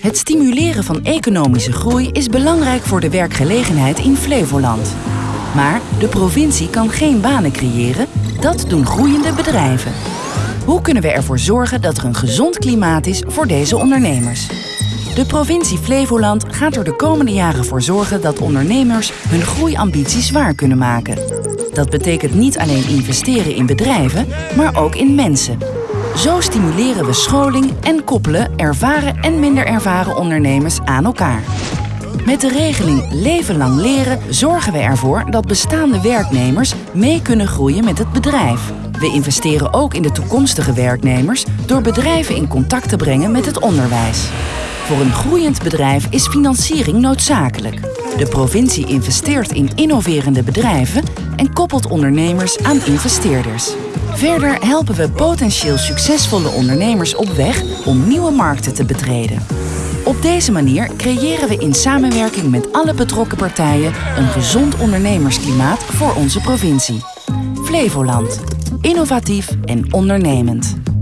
Het stimuleren van economische groei is belangrijk voor de werkgelegenheid in Flevoland. Maar de provincie kan geen banen creëren, dat doen groeiende bedrijven. Hoe kunnen we ervoor zorgen dat er een gezond klimaat is voor deze ondernemers? De provincie Flevoland gaat er de komende jaren voor zorgen dat ondernemers hun groeiambities waar kunnen maken. Dat betekent niet alleen investeren in bedrijven, maar ook in mensen. Zo stimuleren we scholing en koppelen ervaren en minder ervaren ondernemers aan elkaar. Met de regeling Leven lang leren zorgen we ervoor dat bestaande werknemers mee kunnen groeien met het bedrijf. We investeren ook in de toekomstige werknemers door bedrijven in contact te brengen met het onderwijs. Voor een groeiend bedrijf is financiering noodzakelijk. De provincie investeert in innoverende bedrijven en koppelt ondernemers aan investeerders. Verder helpen we potentieel succesvolle ondernemers op weg om nieuwe markten te betreden. Op deze manier creëren we in samenwerking met alle betrokken partijen een gezond ondernemersklimaat voor onze provincie. Flevoland. Innovatief en ondernemend.